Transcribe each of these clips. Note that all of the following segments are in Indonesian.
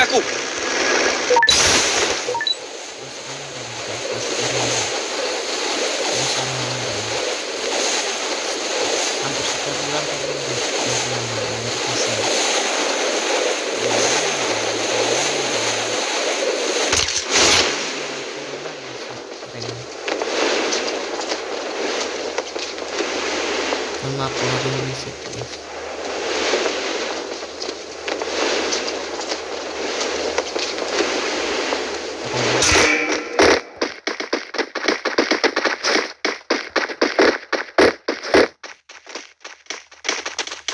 aku. hampir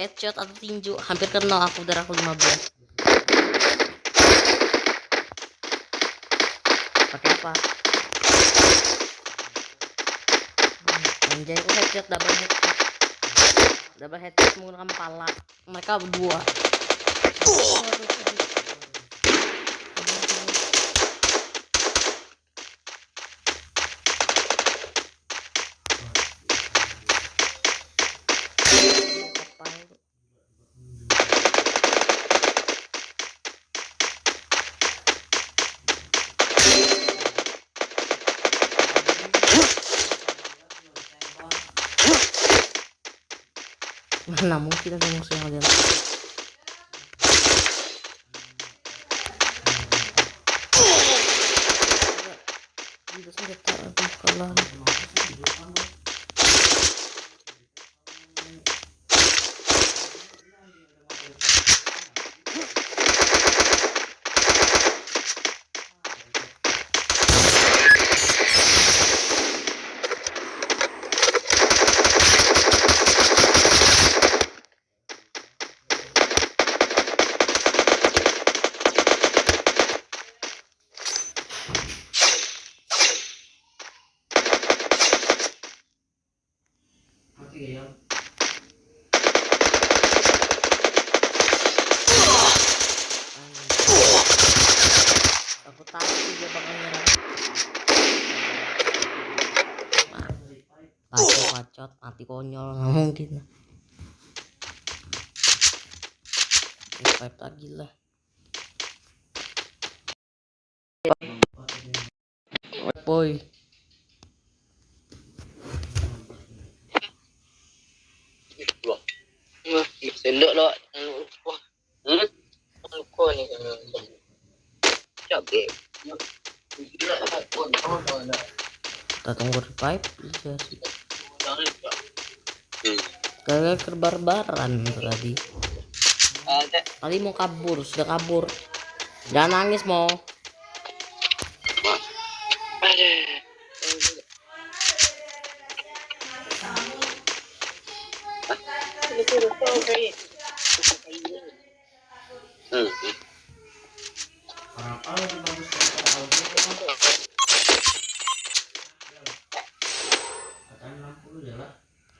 headshot atau tinju hampir kena aku darah aku 15 pakai apa? Anjay aku headshot double headshot. Double headshot menggunakan pala. Mereka berdua. aduh. Mana mungkin ada musuh yang ada Tidak senjata aduh kalah Aku tahu dia bakal nyerang. Bacot, bacot, mati konyol, nggak mungkin. Revive lagi lah. Boy, Sendok lah. Hmm? Kau ni. Cabe. kita tunggu revive bisa sih. Hmm. Kagak kebarbaran tadi. Ada. Tadi mau kabur, sudah kabur. Jangan nangis mau. Hmm.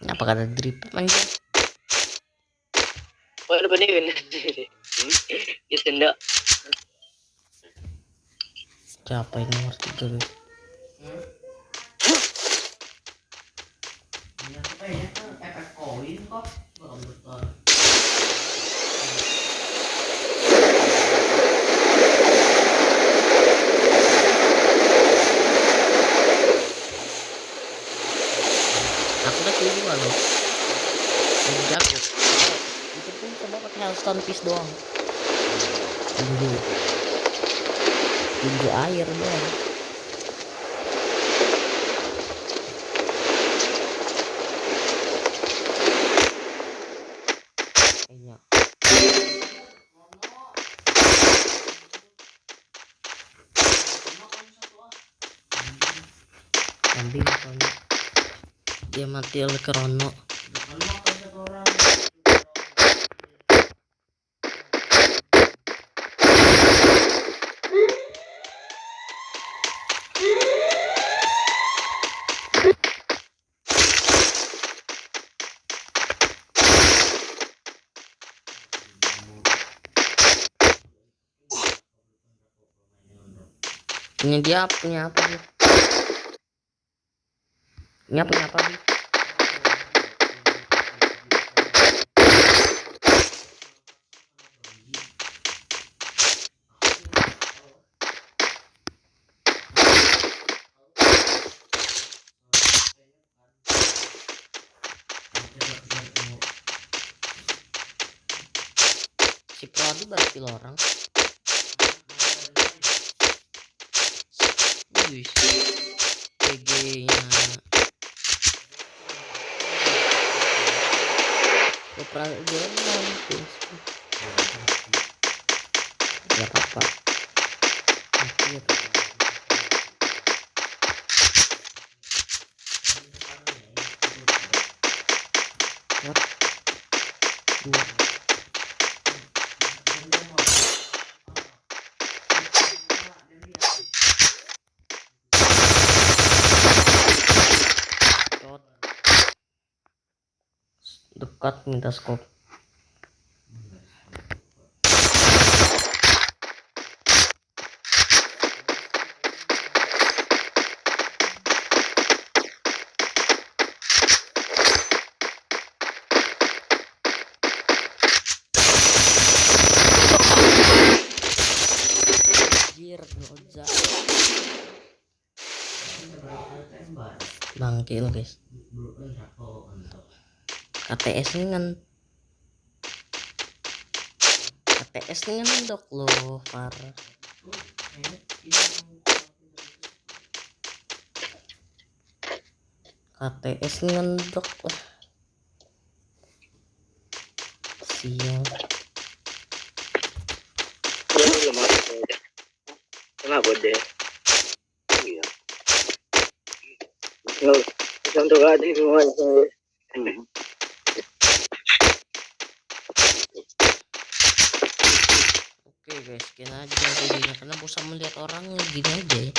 Apa kata drip anjir? Kau ada ni kan? Hmm. Dia sendok. Siapa yang nomor tiga guys? Aku udah keluar loh. Udah jago. Itu pun coba pakai Hellstone piece doang. Tinju. Tinju air doang. kambing pokoknya. Dia mati oleh Krono. ini dia punya apa dia Punya punya apa Bi? Si Prodi berarti orang. Keperadilan Facebook. Ya apa? Akhir. What? Dua. Dekat minta scope. Lo guys. KTS ini kan KTS ini ngendok lo parah KTS ini ngendok lah sial Ano naman ako? Tumabod eh. Iya. No, isang tuwa din mo guys, sekian aja videonya karena bosan melihat orang gini aja ya.